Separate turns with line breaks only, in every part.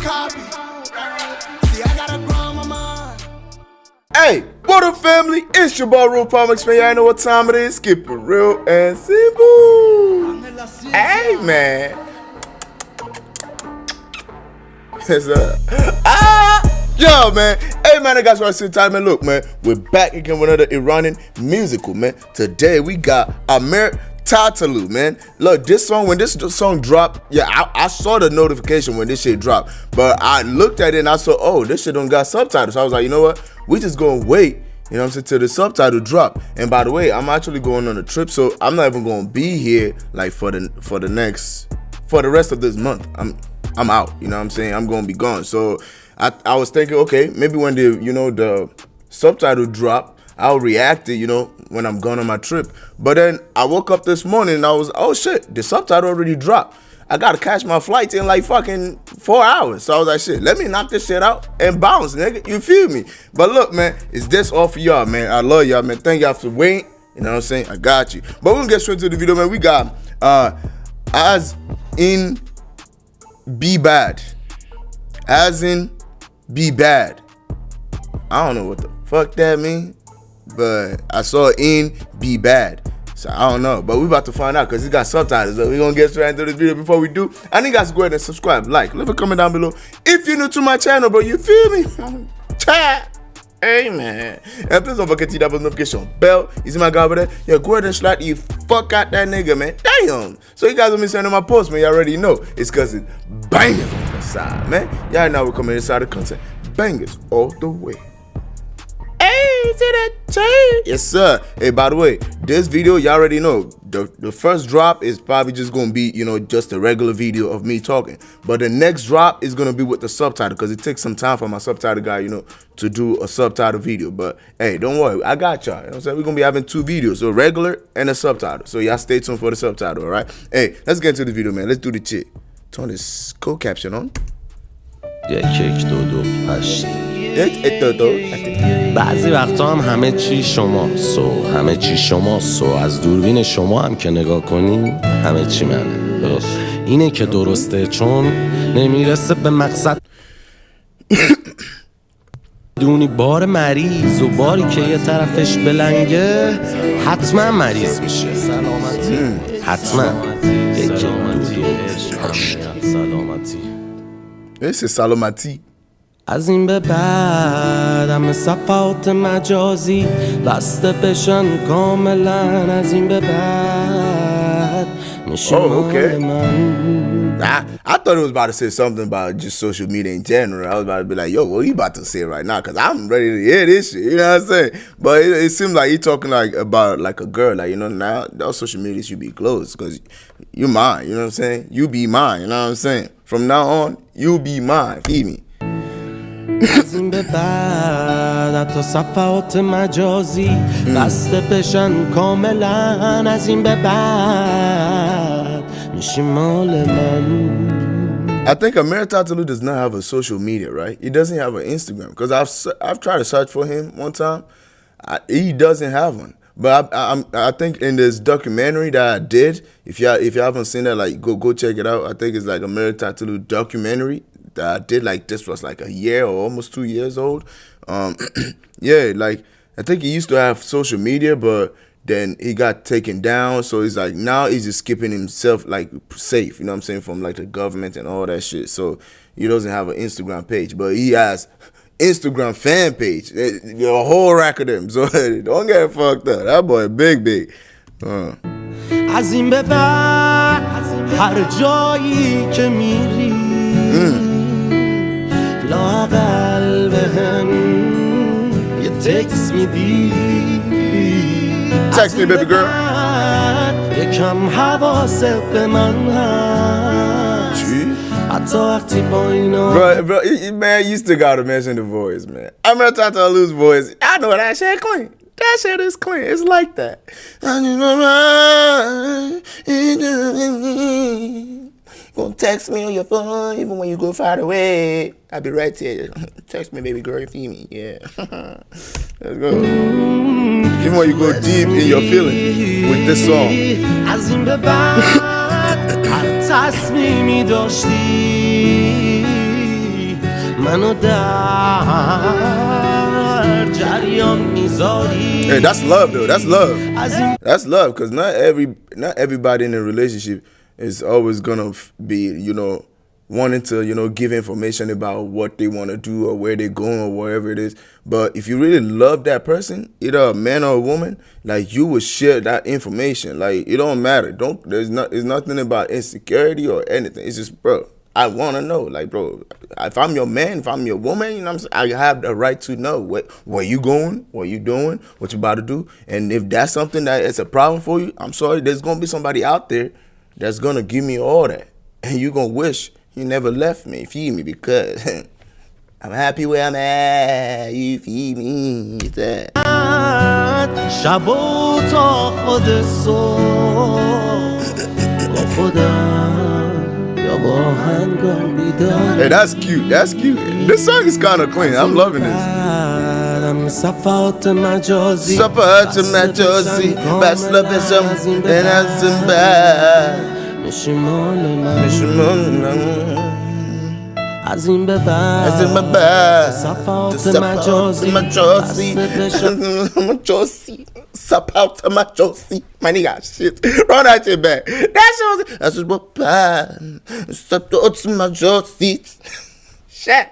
copy. See, I my mind.
Hey, what up, family? It's your boy, Real Palmex, man. Y'all know what time it is. Keep it real and simple. Hey, man. What's up? Ah, yo, man. Hey, man, I got what I said time, man. Look, man, we're back again with another Iranian musical, man. Today, we got Amir Tataloo, man. Look, this song, when this song dropped, yeah, I, I, saw the notification when this shit dropped, but I looked at it and I saw, oh, this shit don't got subtitles. So I was like, you know what? We just gonna wait, you know what I'm saying, till the subtitle drop. And by the way, I'm actually going on a trip, so I'm not even gonna be here like for the for the next for the rest of this month. I'm I'm out. You know what I'm saying? I'm gonna be gone. So I, I was thinking, okay, maybe when the you know the subtitle drop, I'll react it, you know, when I'm gone on my trip. But then I woke up this morning and I was, oh shit, the subtitle already dropped. I gotta catch my flight in like fucking four hours. So I was like, shit, let me knock this shit out and bounce, nigga. You feel me? But look, man, it's this all for y'all, man. I love y'all, man. Thank y'all for waiting. You know what I'm saying? I got you. But we're gonna get straight to the video, man. We got uh as in be bad. As in, be bad. I don't know what the fuck that mean, but I saw in be bad. So I don't know, but we about to find out because it got subtitles. So we gonna get straight into this video. Before we do, I need guys to go ahead and subscribe, like, leave a comment down below if you're new to my channel, bro. You feel me? Chat. Amen. And please don't forget to hit that notification bell. You see my guy over there? Yeah, go ahead and slide you fuck out that nigga, man. Damn. So you guys will be sending my post, man. You already know. It's because it's bangers on the side, man. Y'all know we're coming inside the content. Bangers all the way chain. Yes, sir. Hey, by the way, this video, y'all already know, the, the first drop is probably just going to be, you know, just a regular video of me talking. But the next drop is going to be with the subtitle because it takes some time for my subtitle guy, you know, to do a subtitle video. But, hey, don't worry. I got y'all. You know what I'm saying? We're going to be having two videos, a regular and a subtitle. So y'all stay tuned for the subtitle, all right? Hey, let's get into the video, man. Let's do the shit. Turn this co-caption on.
Yeah, change shit. بعضی وقتا هم همه چی شما سو. همه چی شما سو. از دوربین شما هم که نگاه کنی همه چی منه. اینه که درسته چون نمی‌رسه به مقصد. دونی بار مریض و باری که یه طرفش بلنگه حتما مریض میشه. سلامتی. حتما. دو
سلامتی. سلامتی.
از این به بعد همه صفات مجازی بسته بشن کاملا از این به بعد میشه
oh, okay. I, I thought it was about to say something about just social media in general. I was about to be like, yo, what are you about to say right now? Because I'm ready to hear this shit. You know what I'm saying? But it, it seems like he talking like about like a girl. Like, you know, now those social media should be closed because you mine. You know what I'm saying? You be mine. You know what I'm saying? From now on, you be mine. Feed me.
به بعد حتی صفحات مجازی بسته بشن کاملا از این به بعد میشی مال من
I think Amir Tataloo does not have a social media, right? He doesn't have an Instagram because I've I've tried to search for him one time. I, he doesn't have one. But I, I, I, think in this documentary that I did, if y'all if you haven't seen that, like go go check it out. I think it's like Amir Tataloo documentary that I did like this was like a year or almost two years old. Um, yeah, like I think he used to have social media, but then he got taken down. So he's like now he's just keeping himself like safe. You know what I'm saying from like the government and all that shit. So he doesn't have an Instagram page, but he has Instagram fan page. A whole rack of them. So don't get fucked up. That boy big big. Uh. از این به بعد هر جایی که میری
لاقل بهم یه تکس میدی
Text me baby girl
یکم حواست به من هست حتی وقتی با اینا
Bro, bro, man, you still gotta mention the voice, man. I'm gonna talk to lose voice. I know that shit clean. That shit is clean. It's like that. gonna text me on your phone even when you go far away. I'll be right here. text me, baby girl, you feel me? Yeah. Let's go. Even when you go deep in your feeling with this song.
منو در جریان میذاری
Hey, that's love though. That's love.
از این
That's love because not every not everybody in a relationship is always gonna be you know wanting to you know give information about what they want to do or where they're going or wherever it is. But if you really love that person, either a man or a woman, like you will share that information. Like it don't matter. Don't there's not there's nothing about insecurity or anything. It's just bro. I want to know, like, bro, if I'm your man, if I'm your woman, you know I'm saying? I have the right to know what, where you going, what you doing, what you about to do. And if that's something that is a problem for you, I'm sorry, there's to be somebody out there that's going to give me all that. And you going to wish you never left me, feel me, because I'm happy where I'm at, you feel me. It's that.
شب و تا خود صبح با خودم یا با هنگام بیدار
Hey, that's cute. That's cute. This song is kind of clean. I'm loving this.
برم صفات مجازی
Supper to my Josie, best love is some, and I'm some bad.
میشی مال من از این به بعد
As in my bad.
صفات
Sup out to
مجازی
my Josie.
بسته بشم.
my Josie. Sup out to my Josie. Man, he got shit. Run that shit back. That shit was, that's just what bad. Sup out to my Josie. Shit.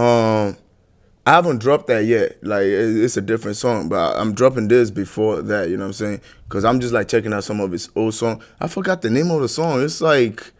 Um, I haven't dropped that yet. Like it's a different song, but I'm dropping this before that. You know what I'm saying? Because I'm just like checking out some of his old song. I forgot the name of the song. It's like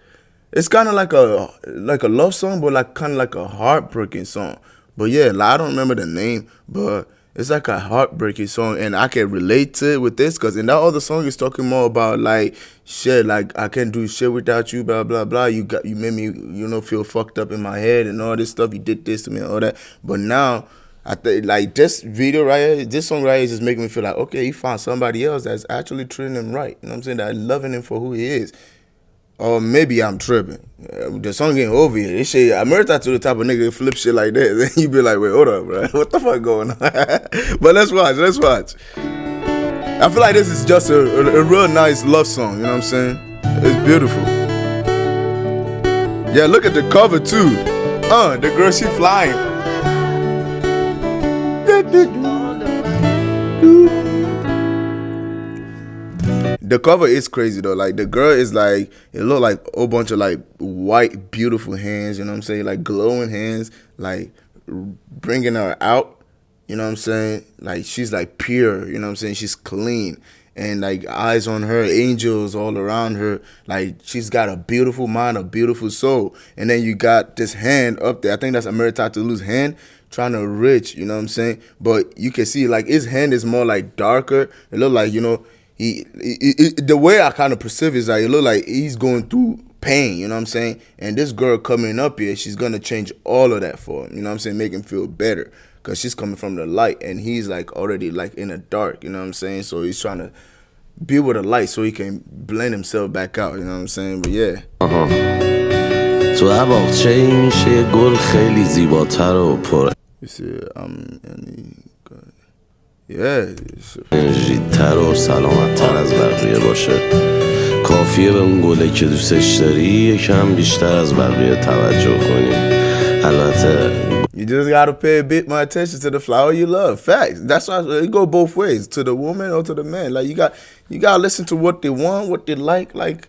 it's kind of like a like a love song, but like kind of like a heartbreaking song. But yeah, like, I don't remember the name, but it's like a heartbreaking song, and I can relate to it with this because in that other song, it's talking more about like shit, like I can't do shit without you, blah blah blah. You got you made me, you know, feel fucked up in my head and all this stuff. You did this to me and all that, but now. I think like this video right here, this song right here is just making me feel like okay, he found somebody else that's actually treating him right. You know what I'm saying? That loving him for who he is. Or maybe I'm tripping. The song ain't over yet. This shit, I married that to the type of nigga flip shit like that. Then you be like, wait, hold up, bro. What the fuck going on? but let's watch, let's watch. I feel like this is just a, a, a real nice love song, you know what I'm saying? It's beautiful. Yeah, look at the cover too. Uh, the girl, she flying. The cover is crazy though. Like the girl is like it look like a whole bunch of like white beautiful hands. You know what I'm saying? Like glowing hands, like bringing her out. You know what I'm saying? Like she's like pure. You know what I'm saying? She's clean and like eyes on her, angels all around her. Like she's got a beautiful mind, a beautiful soul. And then you got this hand up there. I think that's Amir Tataloo's hand trying to reach. You know what I'm saying? But you can see like his hand is more like darker. It look like you know he, he, he- the way I kind of perceive is like it look like he's going through pain, you know what I'm saying? And this girl coming up here, she's gonna change all of that for him, you know what I'm saying? Make him feel better. Cause she's coming from the light and he's like already like in the dark, you know what I'm saying? So he's trying to be with the light so he can blend himself back out, you know what I'm saying? But yeah.
تو عواقچه این میشه یه گل خیلی زیباتر و پر
You see, um, any, yeah, it's-
انرژی تر و سلامت تر از بقیه باشه کافیه به اون گله که دوستش داری یکم بیشتر از بقیه توجه کنی البته
You just gotta pay a bit more attention to the flower you love. Facts. That's why it go both ways, to the woman or to the man. Like you got you gotta listen to what they want, what they like. Like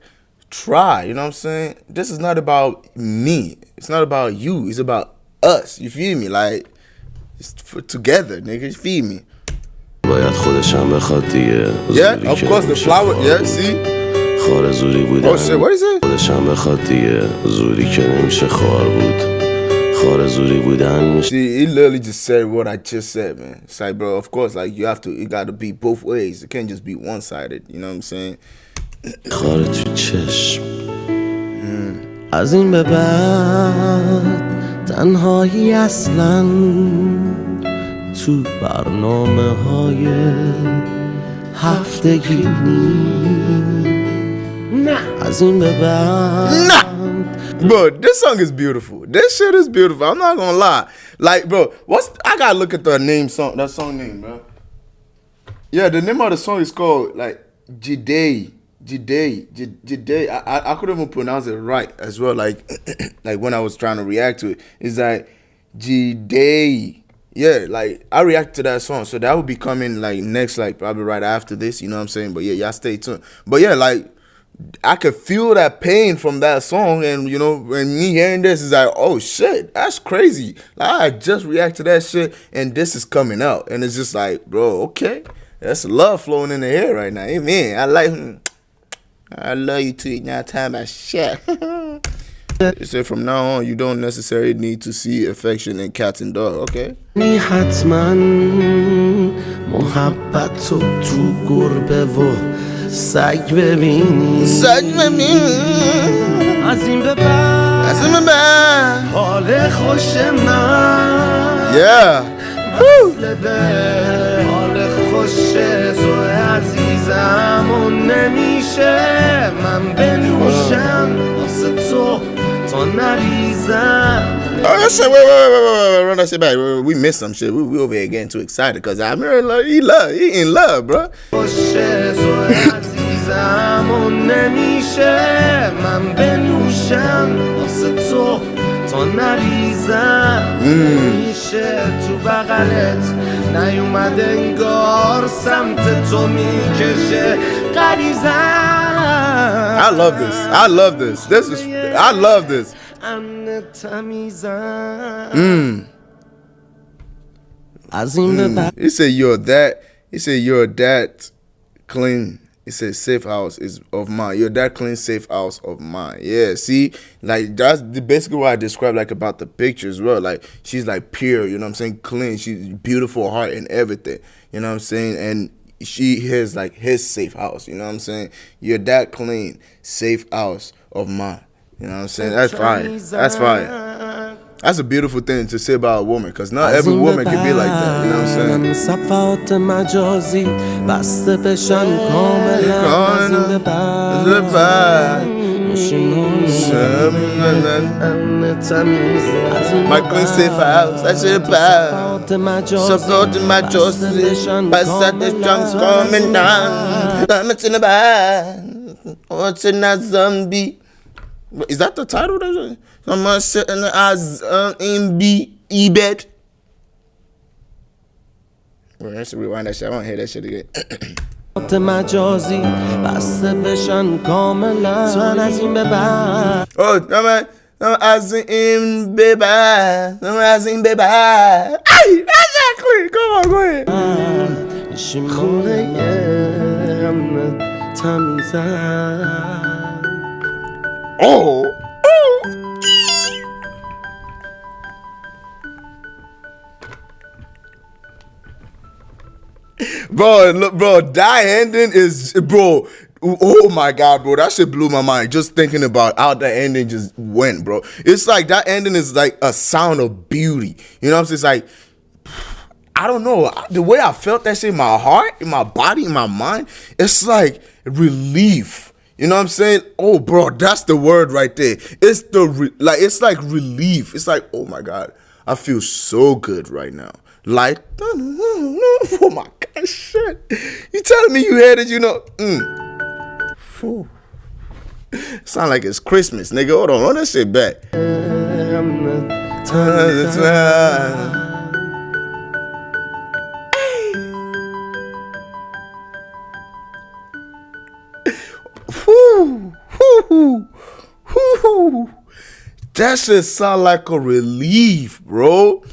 try. You know what I'm saying? This is not about me. It's not about you. It's about us. You feel me? Like it's for together, nigga. You feel me?
باید خودشم بخواد دیگه
Yeah,
زوری
of
که
course the
نمیشه
flower.
خار
Yeah,
بود.
see.
خار زوری بودن
Oh shit, what is it?
خودشم بخواد دیگه زوری که نمیشه خار بود خار زوری بودن میشه
See, he literally just said what I just said, man. It's like, bro, of course, like you have to, you got to be both ways. It can't just be one sided. You know what I'm saying?
خار تو چشم از این به بعد تنهایی اصلا تو برنامه های هفتگی نه از این به بعد
Nah. Bro, this song is beautiful. This shit is beautiful. I'm not gonna lie. Like, bro, what's I gotta look at the name song, that song name, bro. Yeah, the name of the song is called like Jidei. Jidei. J- Jidei. I, I I couldn't even pronounce it right as well. Like like when I was trying to react to it. It's like Jidei. Yeah, like I react to that song. So that will be coming like next, like probably right after this, you know what I'm saying? But yeah, y'all stay tuned. But yeah, like I could feel that pain from that song, and you know, when me hearing this is like, oh shit, that's crazy. Like I just react to that shit, and this is coming out, and it's just like, bro, okay, that's love flowing in the air right now. Amen. I like, hmm, I love you too. Now time about shit. Said from now on, you don't necessarily need to see affection in cats and dogs. Okay.
حتما محبت رو تو گربه و سگ ببینی از این به بعد حال خوش من
Yeah.
وصل به حال خوش تو عزیزم و نمیشه من بنوشم واسه
Oh, that shit, wait, wait, wait, wait, wait, run that shit back. We missed some shit. We, we over here getting too excited because I'm mean, love, he love, he in love, bro.
Mm. ton
I love this. I love this. This is. I love this.
Mm. I seem mm.
He said you're that. He said you're that clean. He said safe house is of mine. You're that clean safe house of mine. Yeah. See, like that's basically what I described like about the picture as well. Like she's like pure. You know what I'm saying? Clean. She's beautiful heart and everything. You know what I'm saying? And she has like his safe house. You know what I'm saying? You're that clean safe house of mine. You know what I'm saying? That's fire. That's fire. That's a beautiful thing to say about a woman, because not every woman can be like that. You know what I'm saying? Ma crucifix, I
should bow.
Support my justice, The drums coming down. I'm in a band, watching a zombie. Is that the title? Someone sitting as uh, in B E bed. Well, I rewind that shit. I want to hear that shit again.
مجازی بسته بشن کاملا. من از این به بعد.
از این به بعد از این به بعد. ای بزخلی کما
خونه غمت تمیزم
اوه. Bro, look, bro, that ending is, bro. Oh my god, bro, that shit blew my mind. Just thinking about how that ending just went, bro. It's like that ending is like a sound of beauty. You know what I'm saying? It's like I don't know the way I felt that shit in my heart, in my body, in my mind. It's like relief. You know what I'm saying? Oh, bro, that's the word right there. It's the like it's like relief. It's like oh my god, I feel so good right now. Like oh my Shit. You telling me you had it, you know? Mm. Sound like it's Christmas, nigga. Hold on, run that shit back. That should sound like a relief, bro.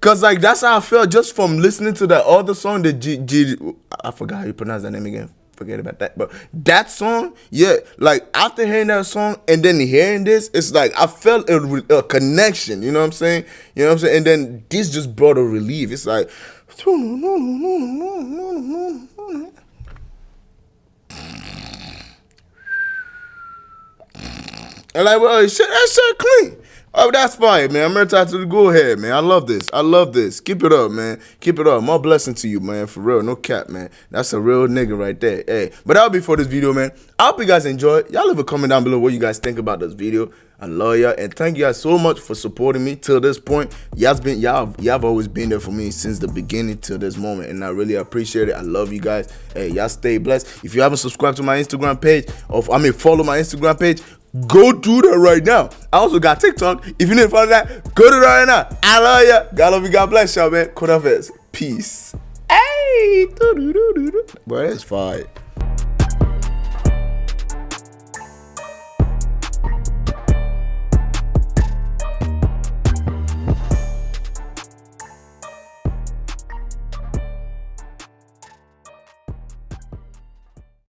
Cause like that's how I felt just from listening to that other song, the G, G I forgot how you pronounce that name again. Forget about that. But that song, yeah, like after hearing that song and then hearing this, it's like I felt a, a connection. You know what I'm saying? You know what I'm saying? And then this just brought a relief. It's like. And like, well, shit, that shit clean. Oh, that's fine, man. I'm ready to go ahead, man. I love this. I love this. Keep it up, man. Keep it up. More blessing to you, man. For real. No cap, man. That's a real nigga right there. Hey. But that'll be for this video, man. I hope you guys enjoy. Y'all leave a comment down below what you guys think about this video. I love y'all and thank you guys so much for supporting me till this point. Y'all's been y'all y'all have always been there for me since the beginning till this moment, and I really appreciate it. I love you guys. Hey, y'all stay blessed. If you haven't subscribed to my Instagram page, or I mean follow my Instagram page, Go do that right now. I also got TikTok. If you didn't follow that, go do that right now. I love ya. God love you. God bless y'all, man. Kodafes. Peace. Hey. Boy, that's fine.